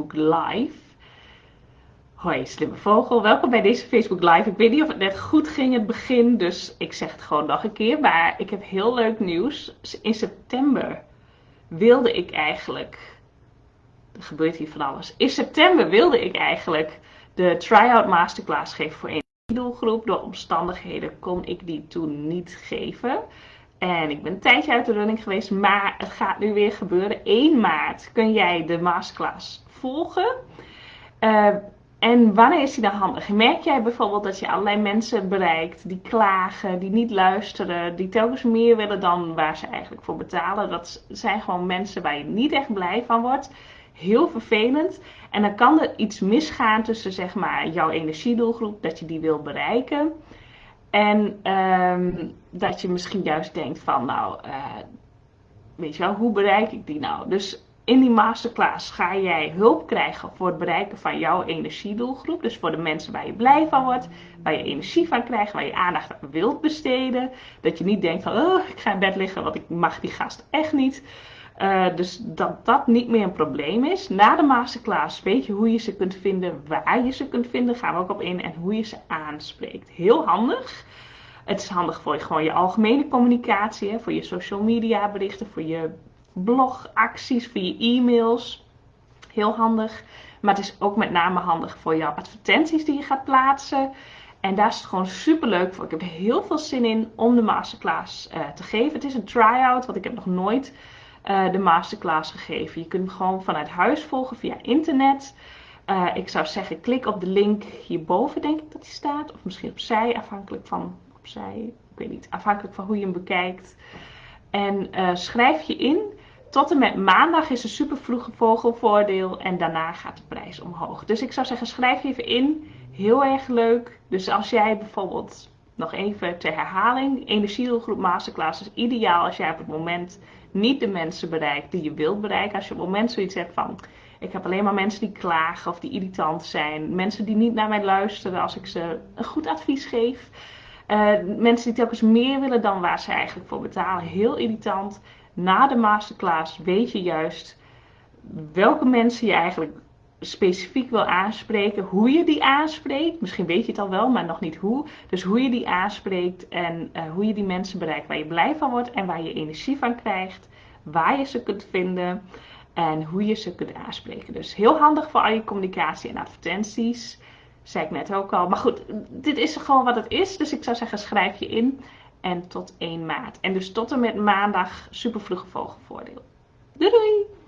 Facebook Live. Hoi, slimme vogel. Welkom bij deze Facebook Live. Ik weet niet of het net goed ging het begin, dus ik zeg het gewoon nog een keer. Maar ik heb heel leuk nieuws. In september wilde ik eigenlijk. Er gebeurt hier van alles. In september wilde ik eigenlijk de try-out masterclass geven voor één doelgroep. Door omstandigheden kon ik die toen niet geven. En ik ben een tijdje uit de running geweest, maar het gaat nu weer gebeuren. 1 maart kun jij de masterclass volgen. Uh, en wanneer is die dan handig? Merk jij bijvoorbeeld dat je allerlei mensen bereikt die klagen, die niet luisteren, die telkens meer willen dan waar ze eigenlijk voor betalen? Dat zijn gewoon mensen waar je niet echt blij van wordt. Heel vervelend. En dan kan er iets misgaan tussen zeg maar jouw energiedoelgroep, dat je die wil bereiken. En um, dat je misschien juist denkt van, nou, uh, weet je wel, hoe bereik ik die nou? Dus in die masterclass ga jij hulp krijgen voor het bereiken van jouw energiedoelgroep. Dus voor de mensen waar je blij van wordt, waar je energie van krijgt, waar je aandacht aan wilt besteden. Dat je niet denkt van, oh, ik ga in bed liggen, want ik mag die gast echt niet. Uh, dus dat dat niet meer een probleem is. Na de masterclass weet je hoe je ze kunt vinden, waar je ze kunt vinden, gaan we ook op in en hoe je ze aanspreekt. Heel handig. Het is handig voor je, gewoon je algemene communicatie, voor je social media berichten, voor je blogacties, je e-mails. Heel handig. Maar het is ook met name handig voor jouw advertenties die je gaat plaatsen. En daar is het gewoon super leuk voor. Ik heb heel veel zin in om de masterclass uh, te geven. Het is een try-out, want ik heb nog nooit uh, de masterclass gegeven. Je kunt hem gewoon vanuit huis volgen via internet. Uh, ik zou zeggen, klik op de link hierboven, denk ik dat die staat. Of misschien opzij, afhankelijk van opzij. Ik weet niet, afhankelijk van hoe je hem bekijkt. En schrijf je in. Tot en met maandag is een super vroege vogelvoordeel. En daarna gaat de prijs omhoog. Dus ik zou zeggen, schrijf even in. Heel erg leuk. Dus als jij bijvoorbeeld, nog even ter herhaling. Energiedoelgroep Masterclass is ideaal als jij op het moment niet de mensen bereikt die je wilt bereiken. Als je op het moment zoiets hebt van... Ik heb alleen maar mensen die klagen of die irritant zijn. Mensen die niet naar mij luisteren als ik ze een goed advies geef. Uh, mensen die telkens meer willen dan waar ze eigenlijk voor betalen. Heel irritant. Na de masterclass weet je juist welke mensen je eigenlijk specifiek wil aanspreken. Hoe je die aanspreekt. Misschien weet je het al wel, maar nog niet hoe. Dus hoe je die aanspreekt en uh, hoe je die mensen bereikt waar je blij van wordt en waar je energie van krijgt. Waar je ze kunt vinden en hoe je ze kunt aanspreken. Dus heel handig voor al je communicatie en advertenties zei ik net ook al. Maar goed, dit is gewoon wat het is. Dus ik zou zeggen, schrijf je in. En tot 1 maart. En dus tot en met maandag super vogelvoordeel. Doei doei!